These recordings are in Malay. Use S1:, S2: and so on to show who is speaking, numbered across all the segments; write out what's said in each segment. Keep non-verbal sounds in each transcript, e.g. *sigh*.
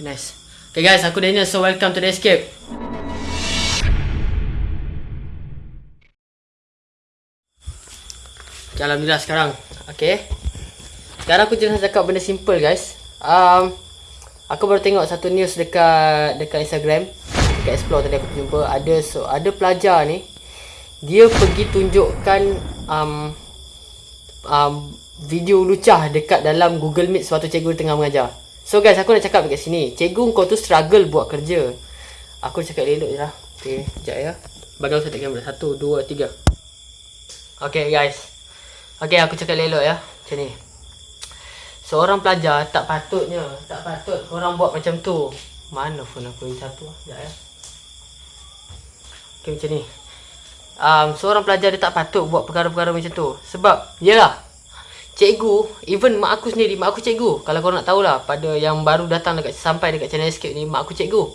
S1: Nice. Okay guys, aku Daniel. So welcome to the escape. Okay, Alhamdulillah sekarang. Okay. Sekarang aku nak cakap benda simple guys. Um, aku baru tengok satu news dekat dekat Instagram. Dekat explore tadi aku jumpa. Ada so, ada pelajar ni. Dia pergi tunjukkan um, um, video lucah dekat dalam Google Meet suatu cikgu tengah mengajar. So guys, aku nak cakap dekat sini. Cikgu kau tu struggle buat kerja. Aku cakap elok je lah. Okay, sekejap ya. Bagi aku set kamera. Satu, dua, tiga. Okay guys. Okay, aku cakap elok ya. Macam ni. Seorang pelajar tak patutnya. Tak patut orang buat macam tu. Mana phone aku yang satu lah. Sekejap ya. Okay, macam ni. Um, seorang pelajar dia tak patut buat perkara-perkara macam tu. Sebab, yelah. Cikgu, even mak aku sendiri, mak aku cikgu. Kalau korang nak tahulah, pada yang baru datang dekat sampai dekat channel Escape ni, mak aku cikgu.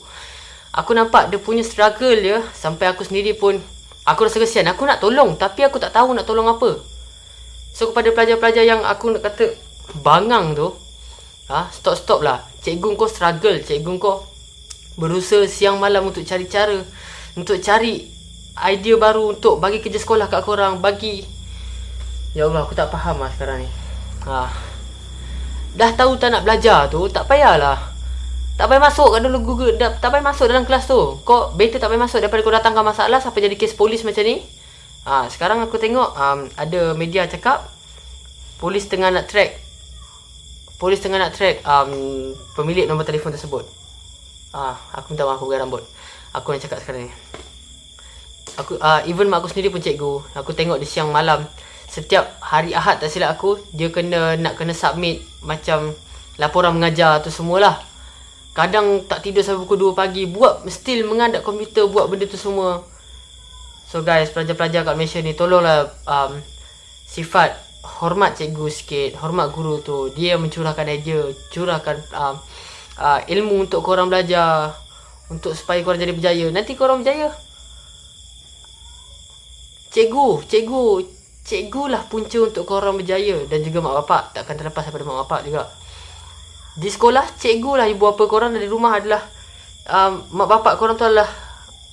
S1: Aku nampak dia punya struggle dia, sampai aku sendiri pun, aku rasa kesian. Aku nak tolong, tapi aku tak tahu nak tolong apa. So, kepada pelajar-pelajar yang aku nak kata bangang tu, ha, stop-stop lah. Cikgu kau struggle, cikgu kau berusaha siang malam untuk cari cara, untuk cari idea baru untuk bagi kerja sekolah kat korang, bagi Ya Allah, aku tak faham lah sekarang ni. Ha. Dah tahu tak nak belajar tu, tak payahlah. Tak payah masuk kat dalam Google, tak, tak payah masuk dalam kelas tu. Kau better tak payah masuk daripada kau datangkan masalah sampai jadi kes polis macam ni. Ha, sekarang aku tengok um, ada media cakap polis tengah nak track polis tengah nak track um, pemilik nombor telefon tersebut. Ha, aku minta maaf aku rambut. Aku nak cakap sekarang ni. Aku uh, even mak aku sendiri pun cikgu. Aku tengok di siang malam setiap hari Ahad tak silap aku dia kena nak kena submit macam laporan mengajar tu semualah. Kadang tak tidur sampai pukul 2 pagi buat still mengadap komputer buat benda tu semua. So guys, pelajar-pelajar kat Malaysia ni tolonglah um, sifat hormat cikgu sikit, hormat guru tu. Dia mencurahkan idea, curahkan um, uh, ilmu untuk korang belajar untuk supaya korang jadi berjaya. Nanti korang berjaya. Cikgu, cikgu, cikgu lah punca untuk korang berjaya dan juga mak bapak takkan terlepas daripada mak bapak juga. Di sekolah cikgu lah ibu bapa korang dari rumah adalah um, mak bapak korang tu adalah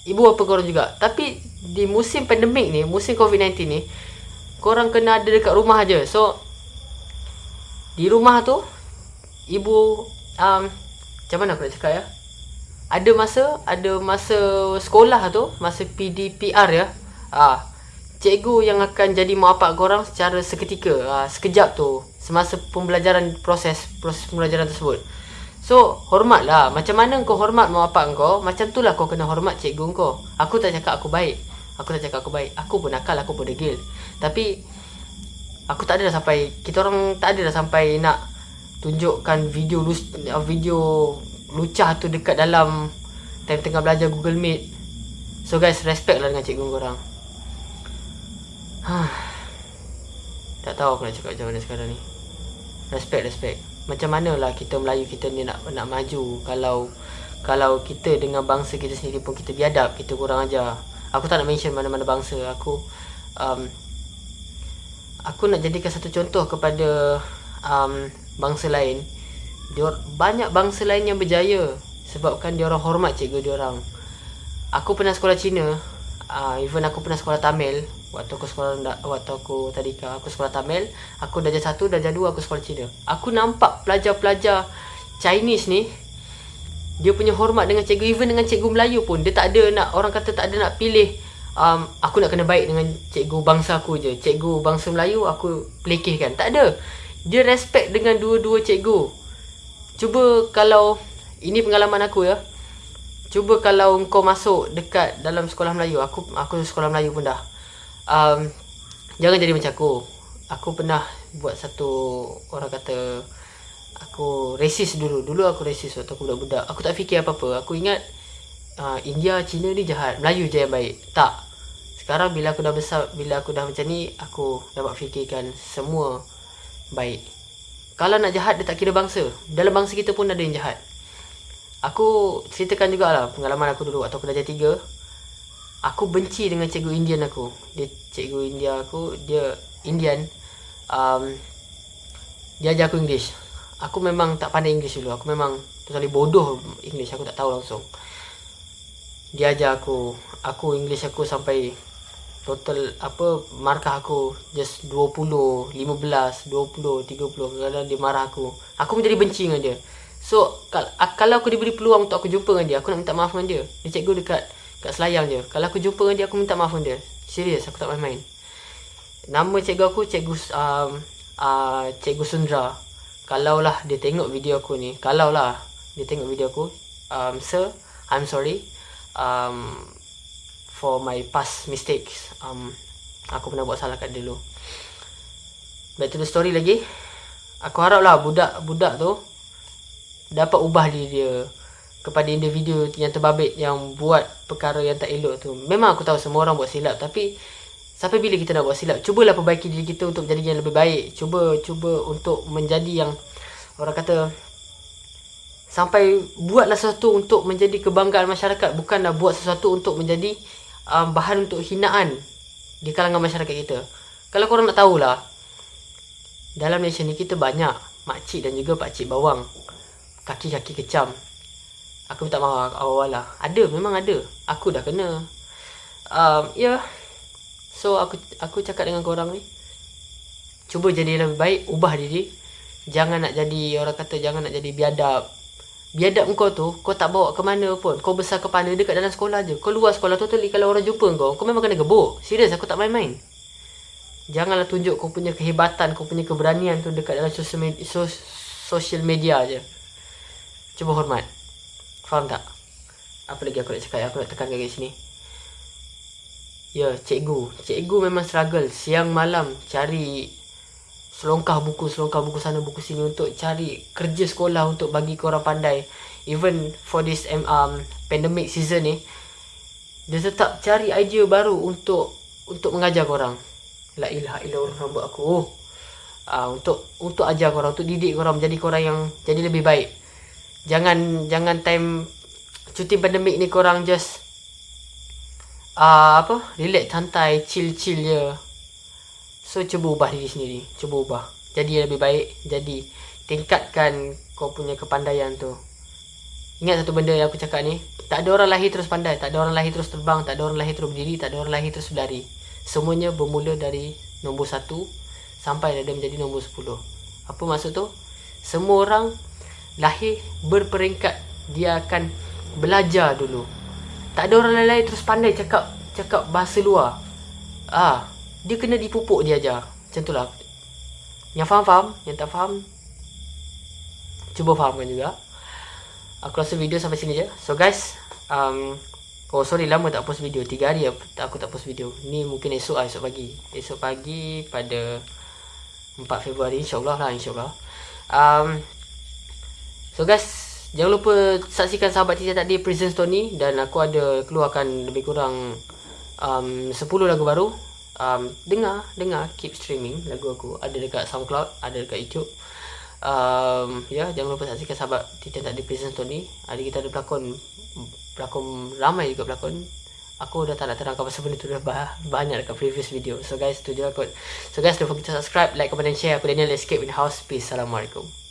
S1: ibu bapa korang juga. Tapi di musim pandemik ni musim covid-19 ni korang kena ada dekat rumah aja so di rumah tu ibu um, macam mana aku nak cakap ya? Ada masa ada masa sekolah tu masa PDPR ya? Ah cikgu yang akan jadi mak bapak korang secara seketika uh, sekejap tu semasa pembelajaran proses proses pembelajaran tersebut. So hormatlah macam mana kau hormat mak bapak kau macam tu lah kau kena hormat cikgu kau. Aku tak cakap aku baik aku tak cakap aku baik aku pun nakal aku pun degil. Tapi aku tak ada dah sampai kita orang tak ada dah sampai nak tunjukkan video video lucah tu dekat dalam time tengah belajar Google Meet. So guys respect lah dengan cikgu korang *sighs* tak tahu aku nak cakap macam mana sekarang ni. Respect, respect. Macam mana lah kita Melayu kita ni nak nak maju kalau kalau kita dengan bangsa kita sendiri pun kita biadab, kita kurang ajar. Aku tak nak mention mana-mana bangsa. Aku um, aku nak jadikan satu contoh kepada um, bangsa lain. Dior, banyak bangsa lain yang berjaya sebabkan dia orang hormat cikgu dia orang. Aku pernah sekolah Cina, uh, even aku pernah sekolah Tamil waktu aku sekolah waktu aku tadi aku sekolah Tamil, aku darjah 1, darjah 2 aku sekolah Cina. Aku nampak pelajar-pelajar Chinese ni dia punya hormat dengan cikgu even dengan cikgu Melayu pun dia tak ada nak orang kata tak ada nak pilih um, aku nak kena baik dengan cikgu bangsa aku je. Cikgu bangsa Melayu aku pelekehkan. Tak ada. Dia respect dengan dua-dua cikgu. Cuba kalau ini pengalaman aku ya. Cuba kalau kau masuk dekat dalam sekolah Melayu, aku aku sekolah Melayu pun dah um, jangan jadi macam aku. Aku pernah buat satu orang kata aku racist dulu. Dulu aku racist waktu aku budak-budak. Aku tak fikir apa-apa. Aku ingat uh, India Cina ni jahat. Melayu je yang baik. Tak. Sekarang bila aku dah besar bila aku dah macam ni aku dapat fikirkan semua baik. Kalau nak jahat dia tak kira bangsa. Dalam bangsa kita pun ada yang jahat. Aku ceritakan jugalah pengalaman aku dulu waktu aku dah jadi aku benci dengan cikgu Indian aku. Dia cikgu India aku, dia Indian. Um, dia ajar aku English. aku memang tak pandai English dulu. Aku memang totally bodoh English. Aku tak tahu langsung. Dia ajar aku. Aku English aku sampai total apa markah aku just 20 15 20 30 kadang dia marah aku. Aku menjadi benci dengan dia. So kalau aku diberi peluang untuk aku jumpa dengan dia aku nak minta maaf dengan dia. Dia cikgu dekat kat selayang je. Kalau aku jumpa dengan dia aku minta maaf dia serius aku tak main-main. Nama cikgu aku cikgu um, uh, cikgu Sundra. Kalau lah dia tengok video aku ni kalau lah dia tengok video aku um, sir I'm sorry um, for my past mistakes. Um, aku pernah buat salah kat dulu. Back to the story lagi. Aku harap lah budak-budak tu dapat ubah diri dia kepada individu yang terbabit yang buat perkara yang tak elok tu memang aku tahu semua orang buat silap tapi sampai bila kita nak buat silap cubalah perbaiki diri kita untuk menjadi yang lebih baik cuba cuba untuk menjadi yang orang kata sampai buatlah sesuatu untuk menjadi kebanggaan masyarakat bukanlah buat sesuatu untuk menjadi um, bahan untuk hinaan di kalangan masyarakat kita. Kalau korang nak tahulah, dalam Malaysia ni kita banyak makcik dan juga pakcik bawang. Kaki-kaki kecam. Aku minta maaf awal-awal lah. Ada, memang ada. Aku dah kena. Um, ya. Yeah. So, aku aku cakap dengan korang ni. Cuba jadi lebih baik. Ubah diri. Jangan nak jadi, orang kata jangan nak jadi biadab biadab kau tu kau tak bawa ke mana pun kau besar kepala dekat dalam sekolah je kau luar sekolah totally kalau orang jumpa kau kau memang kena gebuk serius aku tak main-main janganlah tunjuk kau punya kehebatan kau punya keberanian tu dekat dalam social media, social media je cuba hormat faham tak? Apa lagi aku nak cakap? Aku nak tekan kat sini. Ya cikgu. Cikgu memang struggle. Siang malam cari selongkah buku selongkah buku sana buku sini untuk cari kerja sekolah untuk bagi korang pandai. Even for this um, pandemic season ni dia tetap cari idea baru untuk untuk mengajar korang la ilaha illa orang buat aku uh, untuk untuk ajar korang untuk didik korang menjadi korang yang jadi lebih baik jangan jangan time cuti pandemik ni korang just uh, apa? Relax santai chill chill je. So cuba ubah diri sendiri. Cuba ubah. Jadi lebih baik. Jadi tingkatkan kau punya kepandaian tu. Ingat satu benda yang aku cakap ni? Tak ada orang lahir terus pandai. Tak ada orang lahir terus terbang. Tak ada orang lahir terus berdiri. Tak ada orang lahir terus berlari. Semuanya bermula dari nombor satu Sampai dia menjadi nombor sepuluh. Apa maksud tu? Semua orang lahir berperingkat Dia akan belajar dulu Tak ada orang lain terus pandai cakap Cakap bahasa luar Ah, dia kena dipupuk dia ajar. Macam tu lah. Yang faham-faham, yang tak faham, cuba fahamkan juga. Aku rasa video sampai sini je. So guys, um, oh sorry lama tak post video. Tiga hari aku tak post video. Ni mungkin esok lah, esok pagi. Esok pagi pada 4 Februari, insyaAllah lah, insyaAllah. Um, so guys, jangan lupa saksikan sahabat Tita tadi Prison ni. Dan aku ada keluarkan lebih kurang um, 10 lagu baru. Um, dengar dengar keep streaming lagu aku. Ada dekat SoundCloud ada dekat YouTube. Um, ya jangan lupa saksikan sahabat Titan tak di prison Tony hari kita ada pelakon pelakon ramai juga pelakon. Aku dah tak nak terangkan pasal benda tu dah banyak dekat previous video. So guys tu je lah kot. So guys don't forget to subscribe like comment and share. Aku Daniel escape in the house. Peace. Assalamualaikum